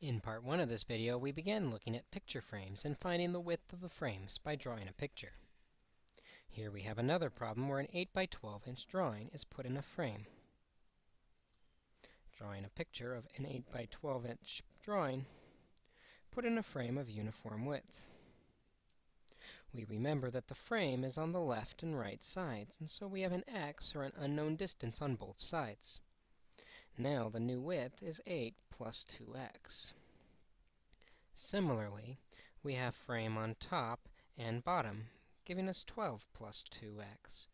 In part 1 of this video, we began looking at picture frames and finding the width of the frames by drawing a picture. Here we have another problem where an 8 by 12 inch drawing is put in a frame. Drawing a picture of an 8 by 12 inch drawing put in a frame of uniform width. We remember that the frame is on the left and right sides, and so we have an x or an unknown distance on both sides. Now the new width is 8 plus 2x. Similarly, we have frame on top and bottom, giving us 12 plus 2x.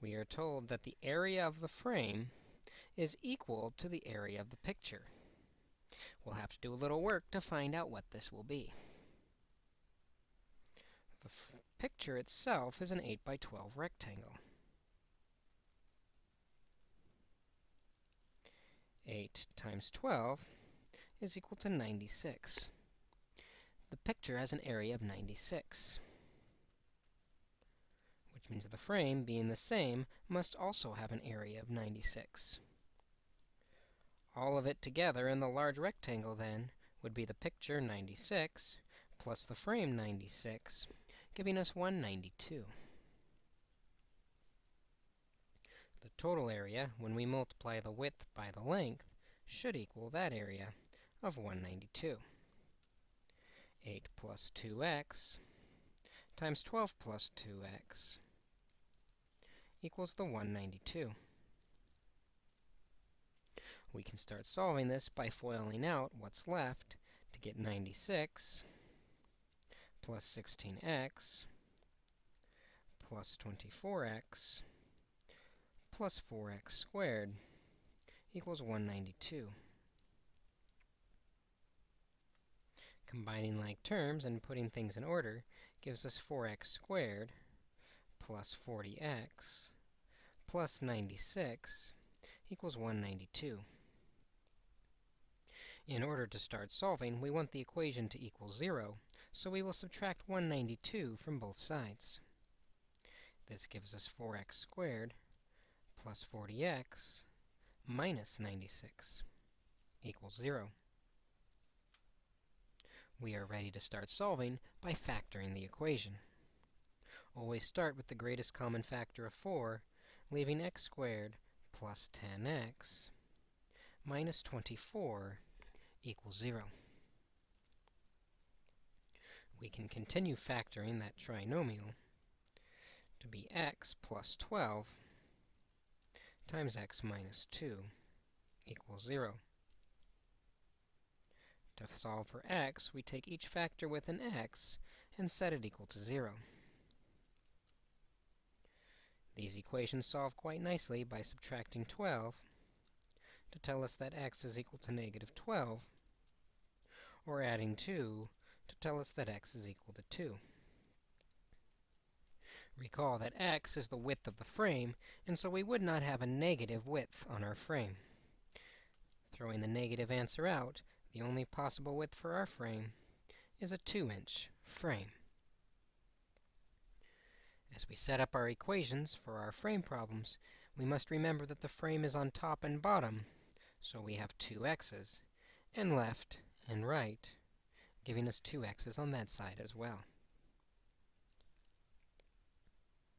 We are told that the area of the frame is equal to the area of the picture. We'll have to do a little work to find out what this will be. The picture itself is an 8 by 12 rectangle. 8 times 12 is equal to 96. The picture has an area of 96, which means the frame, being the same, must also have an area of 96. All of it together in the large rectangle, then, would be the picture 96 plus the frame 96, giving us 192. The total area, when we multiply the width by the length, should equal that area of 192. 8 plus 2x times 12 plus 2x equals the 192. We can start solving this by FOILing out what's left to get 96 plus 16x plus 24x plus 4x squared equals 192. Combining like terms and putting things in order gives us 4x squared plus 40x plus 96 equals 192. In order to start solving, we want the equation to equal 0, so we will subtract 192 from both sides. This gives us 4x squared plus 40x minus 96 equals 0. We are ready to start solving by factoring the equation. Always start with the greatest common factor of 4, leaving x squared plus 10x minus 24 equals 0. We can continue factoring that trinomial to be x plus 12 times x minus 2 equals 0. To solve for x, we take each factor with an x and set it equal to 0. These equations solve quite nicely by subtracting 12 to tell us that x is equal to negative 12, or adding 2 to tell us that x is equal to 2. Recall that x is the width of the frame, and so we would not have a negative width on our frame. Throwing the negative answer out, the only possible width for our frame is a 2-inch frame. As we set up our equations for our frame problems, we must remember that the frame is on top and bottom, so we have two x's, and left and right, giving us two x's on that side as well.